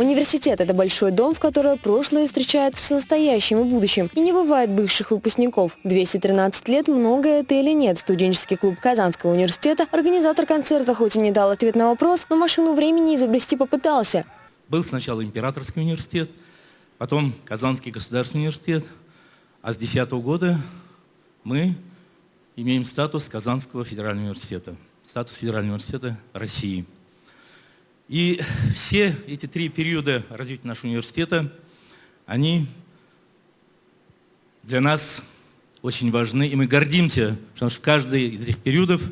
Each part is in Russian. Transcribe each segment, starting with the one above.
Университет – это большой дом, в котором прошлое встречается с настоящим и будущим. И не бывает бывших выпускников. 213 лет – много это или нет. Студенческий клуб Казанского университета, организатор концерта хоть и не дал ответ на вопрос, но машину времени изобрести попытался. Был сначала Императорский университет, потом Казанский государственный университет, а с 2010 года мы имеем статус Казанского федерального университета, статус федерального университета России. И все эти три периода развития нашего университета, они для нас очень важны, и мы гордимся, потому что в каждый из этих периодов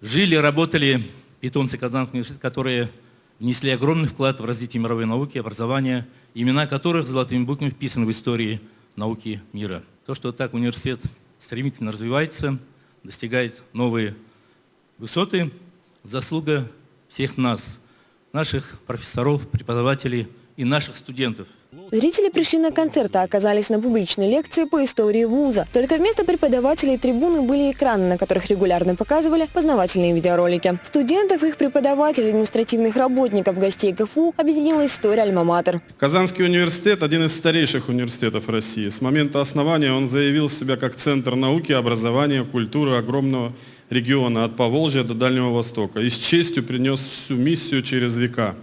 жили, работали питомцы Казанского университета, которые внесли огромный вклад в развитие мировой науки, образования, имена которых золотыми буквами вписаны в истории науки мира. То, что так университет стремительно развивается, достигает новые высоты, заслуга всех нас – наших профессоров, преподавателей и наших студентов. Зрители пришли на концерт, а оказались на публичной лекции по истории вуза. Только вместо преподавателей трибуны были экраны, на которых регулярно показывали познавательные видеоролики. Студентов, их преподавателей, административных работников, гостей КФУ объединила история Альма-Матер. Казанский университет – один из старейших университетов России. С момента основания он заявил себя как центр науки, образования, культуры огромного региона от Поволжья до Дальнего Востока и с честью пронес свою миссию через века.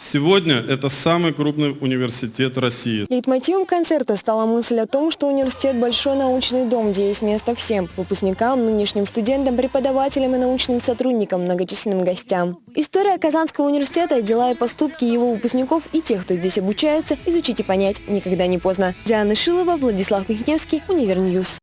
Сегодня это самый крупный университет России. Лейтмотивом концерта стала мысль о том, что университет – большой научный дом, где есть место всем – выпускникам, нынешним студентам, преподавателям и научным сотрудникам, многочисленным гостям. История Казанского университета, дела и поступки его выпускников и тех, кто здесь обучается, изучить и понять никогда не поздно. Диана Шилова, Владислав Михневский, Univer News.